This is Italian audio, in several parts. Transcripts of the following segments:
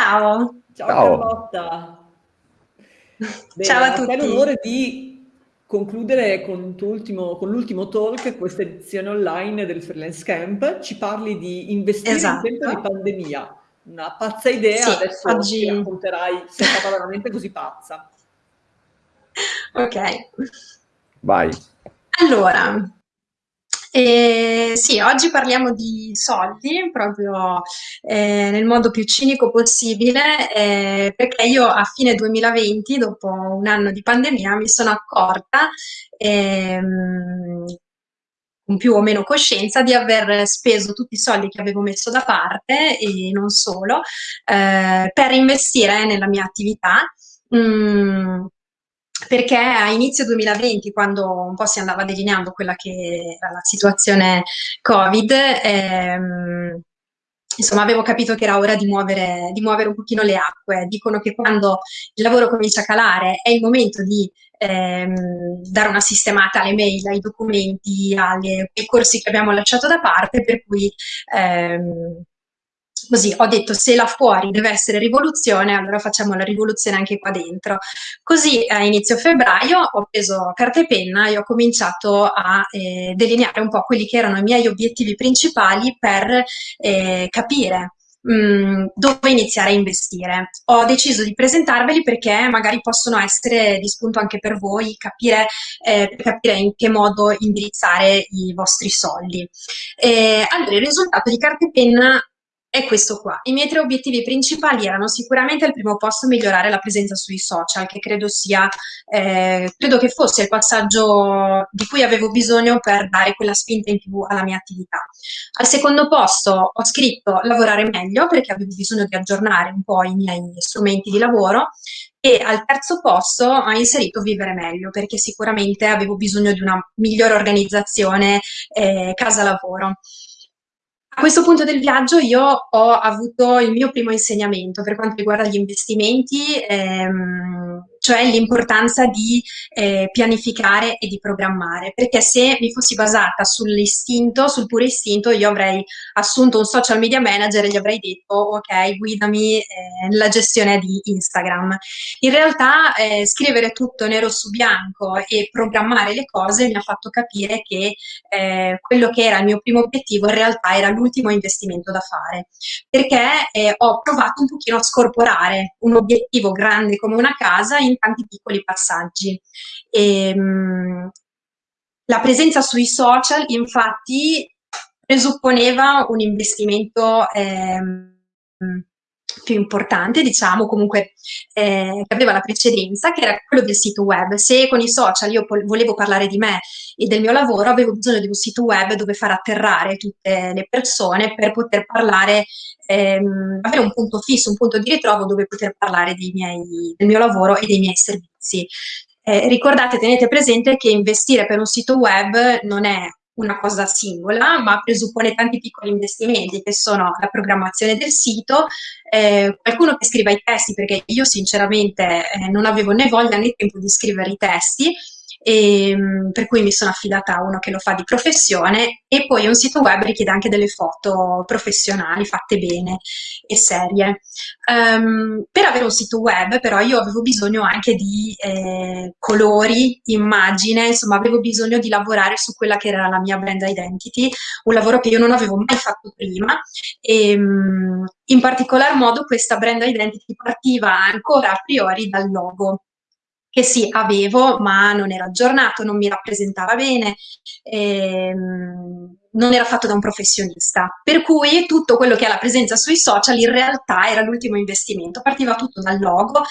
Ciao. Ciao, Ciao. Carlotta. Bene, Ciao a tutti. È l'onore di concludere con, con l'ultimo talk questa edizione online del Freelance Camp. Ci parli di investire esatto. in tempo di pandemia. Una pazza idea, sì, adesso oggi... ti racconterai se è stata veramente così pazza. Ok. Vai. Allora, eh, sì, oggi parliamo di soldi, proprio eh, nel modo più cinico possibile, eh, perché io a fine 2020, dopo un anno di pandemia, mi sono accorta, ehm, con più o meno coscienza, di aver speso tutti i soldi che avevo messo da parte, e non solo, eh, per investire nella mia attività. Mm, perché a inizio 2020, quando un po' si andava delineando quella che era la situazione Covid, ehm, insomma avevo capito che era ora di muovere, di muovere un pochino le acque. Dicono che quando il lavoro comincia a calare è il momento di ehm, dare una sistemata alle mail, ai documenti, alle, ai corsi che abbiamo lasciato da parte, per cui ehm, Così ho detto se là fuori deve essere rivoluzione, allora facciamo la rivoluzione anche qua dentro. Così a inizio febbraio ho preso carta e penna e ho cominciato a eh, delineare un po' quelli che erano i miei obiettivi principali per eh, capire mm, dove iniziare a investire. Ho deciso di presentarveli perché magari possono essere di spunto anche per voi, capire, eh, capire in che modo indirizzare i vostri soldi. Eh, allora, il risultato di carta e penna è questo qua. I miei tre obiettivi principali erano sicuramente al primo posto migliorare la presenza sui social, che credo sia, eh, credo che fosse il passaggio di cui avevo bisogno per dare quella spinta in più alla mia attività. Al secondo posto ho scritto lavorare meglio, perché avevo bisogno di aggiornare un po' i miei strumenti di lavoro, e al terzo posto ho inserito vivere meglio, perché sicuramente avevo bisogno di una migliore organizzazione eh, casa-lavoro. A questo punto del viaggio io ho avuto il mio primo insegnamento per quanto riguarda gli investimenti, ehm, cioè l'importanza di eh, pianificare e di programmare, perché se mi fossi basata sull'istinto, sul puro istinto, io avrei assunto un social media manager e gli avrei detto ok, guidami eh, nella gestione di Instagram. In realtà eh, scrivere tutto nero su bianco e programmare le cose mi ha fatto capire che eh, quello che era il mio primo obiettivo in realtà era l'ultimo investimento da fare, perché eh, ho provato un pochino a scorporare un obiettivo grande come una casa in tanti piccoli passaggi. E, ehm, la presenza sui social, infatti, presupponeva un investimento ehm, più importante, diciamo, comunque eh, che aveva la precedenza, che era quello del sito web. Se con i social io volevo parlare di me e del mio lavoro, avevo bisogno di un sito web dove far atterrare tutte le persone per poter parlare, ehm, avere un punto fisso, un punto di ritrovo dove poter parlare miei, del mio lavoro e dei miei servizi. Eh, ricordate, tenete presente che investire per un sito web non è una cosa singola, ma presuppone tanti piccoli investimenti che sono la programmazione del sito, eh, qualcuno che scriva i testi, perché io sinceramente eh, non avevo né voglia né tempo di scrivere i testi, e, ehm, per cui mi sono affidata a uno che lo fa di professione e poi un sito web richiede anche delle foto professionali fatte bene e serie. Um, per avere un sito web però io avevo bisogno anche di eh, colori, immagine, insomma avevo bisogno di lavorare su quella che era la mia brand identity, un lavoro che io non avevo mai fatto prima e um, in particolar modo questa brand identity partiva ancora a priori dal logo che sì, avevo, ma non era aggiornato, non mi rappresentava bene, ehm, non era fatto da un professionista. Per cui tutto quello che ha la presenza sui social in realtà era l'ultimo investimento, partiva tutto dal logo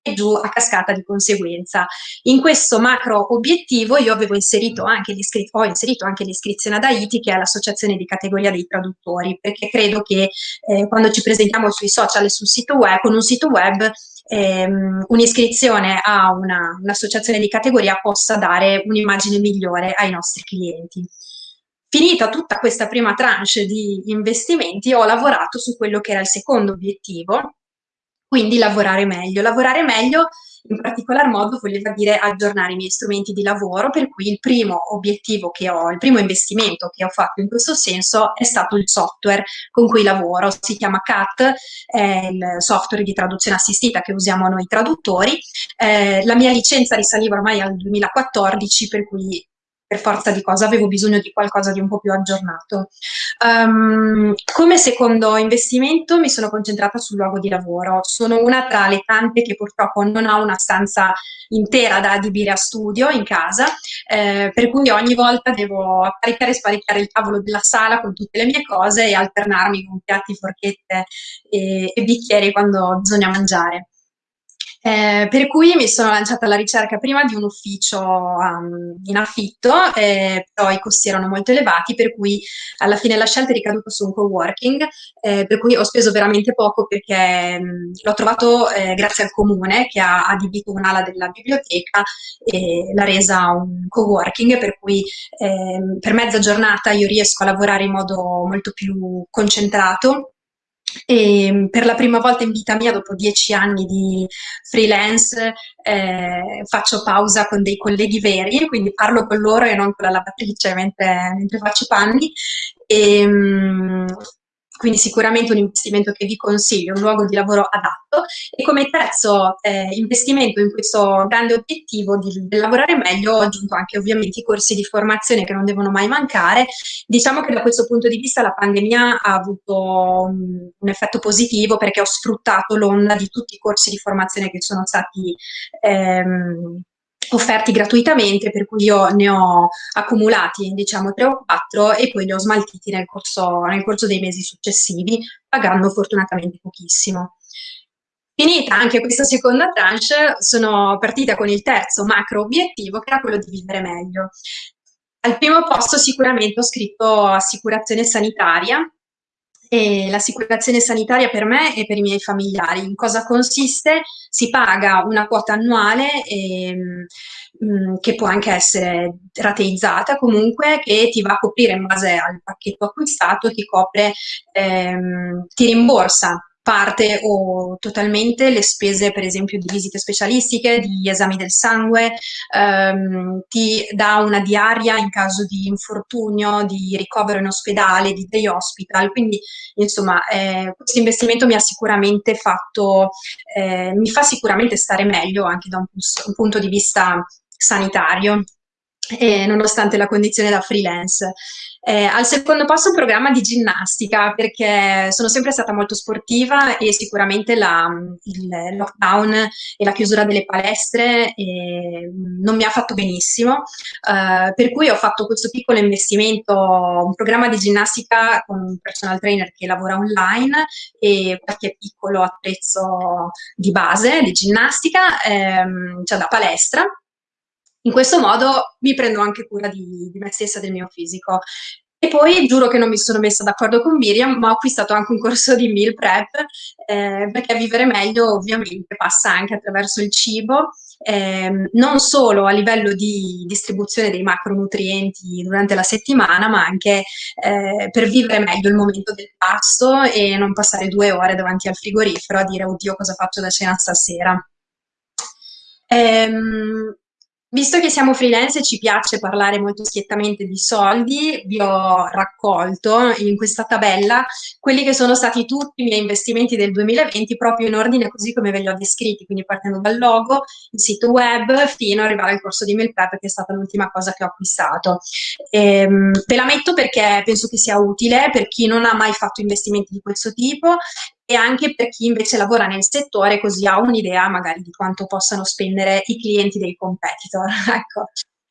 e giù a cascata di conseguenza. In questo macro obiettivo io avevo inserito anche ho inserito anche l'iscrizione ad AITI, che è l'associazione di categoria dei traduttori, perché credo che eh, quando ci presentiamo sui social e sul sito web, con un sito web, ehm, un'iscrizione a un'associazione di categoria possa dare un'immagine migliore ai nostri clienti. Finita tutta questa prima tranche di investimenti, ho lavorato su quello che era il secondo obiettivo, quindi lavorare meglio. Lavorare meglio in particolar modo voleva dire aggiornare i miei strumenti di lavoro, per cui il primo obiettivo che ho, il primo investimento che ho fatto in questo senso è stato il software con cui lavoro, si chiama CAT, è il software di traduzione assistita che usiamo noi traduttori. Eh, la mia licenza risaliva ormai al 2014, per cui per forza di cosa avevo bisogno di qualcosa di un po' più aggiornato. Um, come secondo investimento mi sono concentrata sul luogo di lavoro. Sono una tra le tante che purtroppo non ha una stanza intera da adibire a studio in casa, eh, per cui ogni volta devo apparecchiare e sparecchiare il tavolo della sala con tutte le mie cose e alternarmi con piatti, forchette e, e bicchieri quando bisogna mangiare. Eh, per cui mi sono lanciata alla ricerca prima di un ufficio um, in affitto, eh, però i costi erano molto elevati, per cui alla fine la scelta è ricaduta su un co-working, eh, per cui ho speso veramente poco perché mm, l'ho trovato eh, grazie al comune che ha adibito un'ala della biblioteca e l'ha resa un co-working, per cui ehm, per mezza giornata io riesco a lavorare in modo molto più concentrato e mm, per la prima volta in vita mia, dopo dieci anni di freelance, eh, faccio pausa con dei colleghi veri, quindi parlo con loro e non con la lavatrice mentre, mentre faccio panni. E, mm, quindi sicuramente un investimento che vi consiglio, un luogo di lavoro adatto e come terzo eh, investimento in questo grande obiettivo di, di, lavorare meglio ho aggiunto anche ovviamente i corsi di formazione che non devono mai mancare. Diciamo che da questo punto di vista la pandemia ha avuto un, un effetto positivo perché ho sfruttato l'onda di tutti i corsi di formazione che sono stati ehm, offerti gratuitamente, per cui io ne ho accumulati diciamo tre o quattro e poi li ho smaltiti nel corso, nel corso dei mesi successivi, pagando fortunatamente pochissimo. Finita anche questa seconda tranche, sono partita con il terzo macro obiettivo, che era quello di vivere meglio. Al primo posto sicuramente ho scritto assicurazione sanitaria, e l'assicurazione sanitaria per me e per i miei familiari. In cosa consiste? Si paga una quota annuale ehm, mm, che può anche essere rateizzata comunque, che ti va a coprire in base al pacchetto acquistato, ti copre, ehm, ti rimborsa parte o totalmente le spese per esempio di visite specialistiche, di esami del sangue, ehm, ti dà una diaria in caso di infortunio, di ricovero in ospedale, di day hospital, quindi insomma eh, questo investimento mi ha sicuramente fatto, eh, mi fa sicuramente stare meglio anche da un, un punto di vista sanitario eh, nonostante la condizione da freelance. Eh, al secondo posto un programma di ginnastica perché sono sempre stata molto sportiva e sicuramente la, il lockdown e la chiusura delle palestre eh, non mi ha fatto benissimo, eh, per cui ho fatto questo piccolo investimento, un programma di ginnastica con un personal trainer che lavora online e qualche piccolo attrezzo di base di ginnastica, ehm, cioè da palestra in questo modo mi prendo anche cura di, di me stessa e del mio fisico. E poi giuro che non mi sono messa d'accordo con Miriam, ma ho acquistato anche un corso di meal prep, eh, perché vivere meglio ovviamente passa anche attraverso il cibo, eh, non solo a livello di distribuzione dei macronutrienti durante la settimana, ma anche eh, per vivere meglio il momento del pasto e non passare due ore davanti al frigorifero a dire oddio cosa faccio da cena stasera. Ehm, Visto che siamo freelance e ci piace parlare molto schiettamente di soldi, vi ho raccolto in questa tabella quelli che sono stati tutti i miei investimenti del 2020 proprio in ordine così come ve li ho descritti, quindi partendo dal logo, il sito web, fino ad arrivare al corso di MailPrep che è stata l'ultima cosa che ho acquistato. Ehm, ve la metto perché penso che sia utile per chi non ha mai fatto investimenti di questo tipo e anche per chi invece lavora nel settore così ha un'idea magari di quanto possano spendere i clienti dei competitor. ecco.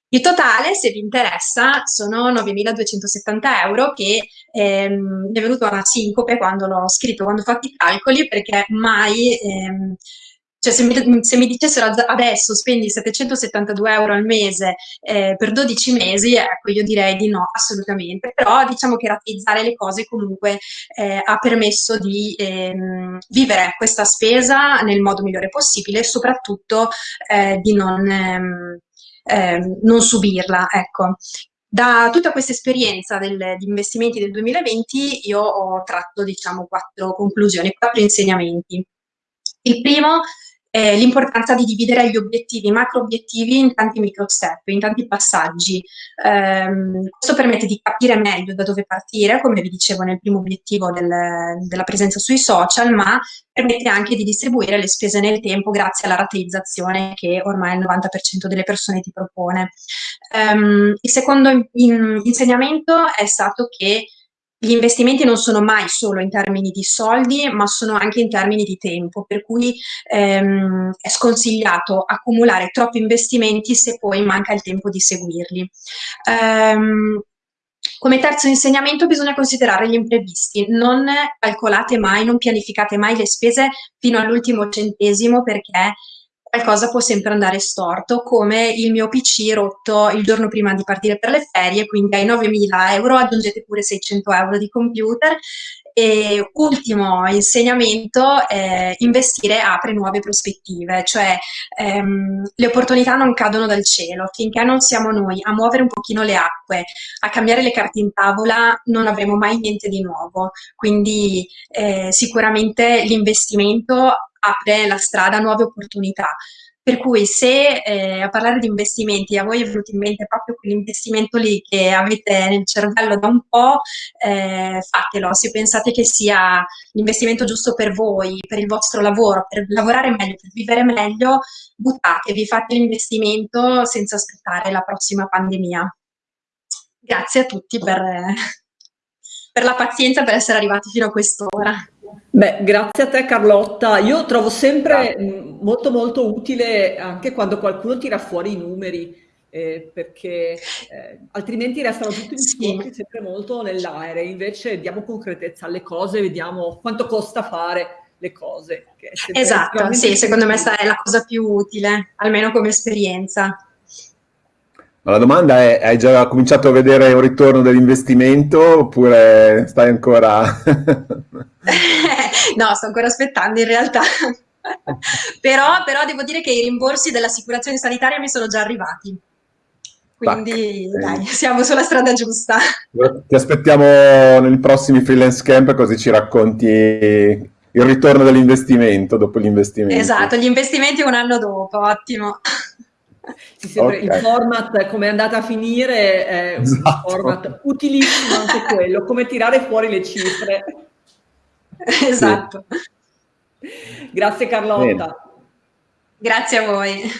Il totale, se vi interessa, sono 9.270 euro che ehm, mi è venuto una sincope quando l'ho scritto, quando ho fatto i calcoli, perché mai ehm, cioè se mi, se mi, dicessero adesso spendi 772 euro al mese eh, per 12 mesi, ecco io direi di no, assolutamente, però diciamo che rateizzare le cose comunque eh, ha permesso di ehm, vivere questa spesa nel modo migliore possibile e soprattutto eh, di non, ehm, ehm non subirla. Ecco. Da tutta questa esperienza di investimenti del 2020 io ho tratto diciamo quattro conclusioni, quattro insegnamenti. Il primo eh, l'importanza di dividere gli obiettivi, i macro obiettivi in tanti micro step, in tanti passaggi. Um, questo permette di capire meglio da dove partire, come vi dicevo nel primo obiettivo del, della presenza sui social, ma permette anche di distribuire le spese nel tempo grazie alla rateizzazione che ormai il 90% delle persone ti propone. Um, il secondo in, in, insegnamento è stato che gli investimenti non sono mai solo in termini di soldi, ma sono anche in termini di tempo, per cui ehm, è sconsigliato accumulare troppi investimenti se poi manca il tempo di seguirli. Um, come terzo insegnamento bisogna considerare gli imprevisti, non calcolate mai, non pianificate mai le spese fino all'ultimo centesimo perché qualcosa può sempre andare storto, come il mio PC rotto il giorno prima di partire per le ferie, quindi ai 9.000 euro aggiungete pure 600 euro di computer. E ultimo insegnamento, eh, investire apre nuove prospettive, cioè ehm, le opportunità non cadono dal cielo, finché non siamo noi a muovere un pochino le acque, a cambiare le carte in tavola, non avremo mai niente di nuovo. Quindi eh, sicuramente l'investimento apre la strada a nuove opportunità. Per cui se eh, a parlare di investimenti a voi è venuto in mente proprio quell'investimento lì che avete nel cervello da un po', eh, fatelo. Se pensate che sia l'investimento giusto per voi, per il vostro lavoro, per lavorare meglio, per vivere meglio, buttatevi, fate l'investimento senza aspettare la prossima pandemia. Grazie a tutti per, per la pazienza, per essere arrivati fino a quest'ora. Beh, grazie a te Carlotta. Io trovo sempre mh, molto molto utile anche quando qualcuno tira fuori i numeri, eh, perché eh, altrimenti restano tutti discorsi sì. sempre molto nell'aereo, invece diamo concretezza alle cose, vediamo quanto costa fare le cose. esatto, sì, secondo me è la cosa più utile, almeno come esperienza. La domanda è, hai già cominciato a vedere un ritorno dell'investimento oppure stai ancora... no, sto ancora aspettando in realtà. però, però, devo dire che i rimborsi dell'assicurazione sanitaria mi sono già arrivati. Quindi Tac. dai, siamo sulla strada giusta. Ti aspettiamo nei prossimi freelance camp così ci racconti il ritorno dell'investimento dopo l'investimento. Esatto, gli investimenti un anno dopo, ottimo. Okay. il format come è andata a finire è un esatto. format utilissimo anche quello, come tirare fuori le cifre. Esatto. Grazie Carlotta. Bene. Grazie a voi.